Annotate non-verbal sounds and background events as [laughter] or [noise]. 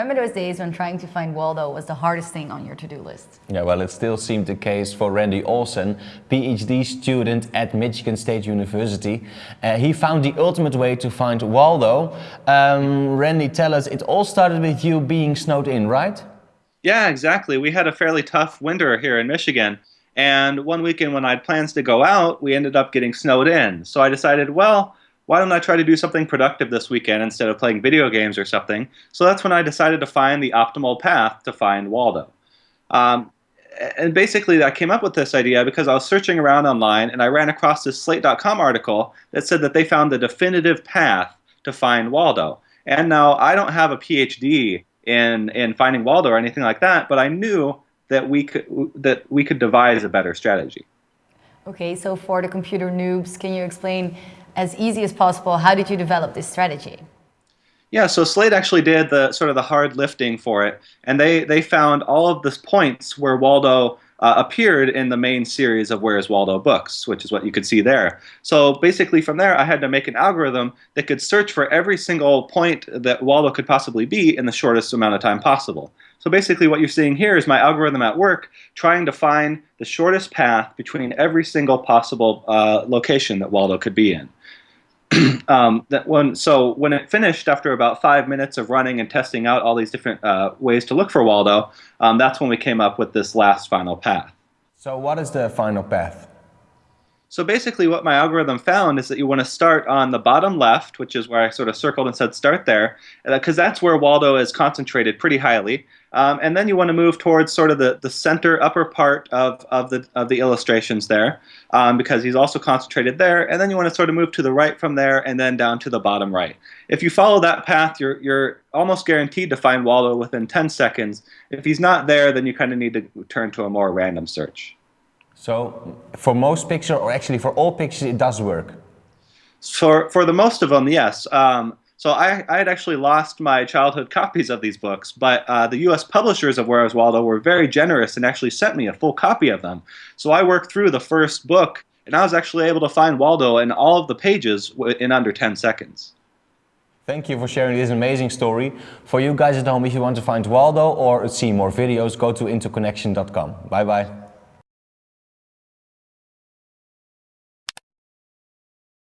remember those days when trying to find Waldo was the hardest thing on your to-do list? Yeah, well, it still seemed the case for Randy Olson, PhD student at Michigan State University. Uh, he found the ultimate way to find Waldo. Um, Randy, tell us, it all started with you being snowed in, right? Yeah, exactly. We had a fairly tough winter here in Michigan. And one weekend when I had plans to go out, we ended up getting snowed in. So I decided, well, why don't I try to do something productive this weekend instead of playing video games or something? So that's when I decided to find the optimal path to find Waldo. Um, and basically, I came up with this idea because I was searching around online and I ran across this Slate.com article that said that they found the definitive path to find Waldo. And now I don't have a PhD in in finding Waldo or anything like that, but I knew that we could that we could devise a better strategy. Okay, so for the computer noobs, can you explain as easy as possible, how did you develop this strategy? Yeah, so Slate actually did the sort of the hard lifting for it, and they they found all of the points where Waldo uh, appeared in the main series of Where's Waldo books, which is what you could see there. So basically, from there, I had to make an algorithm that could search for every single point that Waldo could possibly be in the shortest amount of time possible. So basically, what you're seeing here is my algorithm at work trying to find the shortest path between every single possible uh, location that Waldo could be in. [clears throat] um, that when so when it finished after about five minutes of running and testing out all these different uh, ways to look for Waldo, um, that's when we came up with this last final path. So what is the final path? So basically what my algorithm found is that you want to start on the bottom left, which is where I sort of circled and said start there, because uh, that's where Waldo is concentrated pretty highly. Um, and then you want to move towards sort of the, the center upper part of, of, the, of the illustrations there, um, because he's also concentrated there. And then you want to sort of move to the right from there and then down to the bottom right. If you follow that path, you're, you're almost guaranteed to find Waldo within 10 seconds. If he's not there, then you kind of need to turn to a more random search. So for most pictures, or actually for all pictures, it does work? For, for the most of them, yes. Um, so I, I had actually lost my childhood copies of these books, but uh, the U.S. publishers of Where's Waldo were very generous and actually sent me a full copy of them. So I worked through the first book, and I was actually able to find Waldo in all of the pages in under 10 seconds. Thank you for sharing this amazing story. For you guys at home, if you want to find Waldo or see more videos, go to interconnection.com. Bye bye.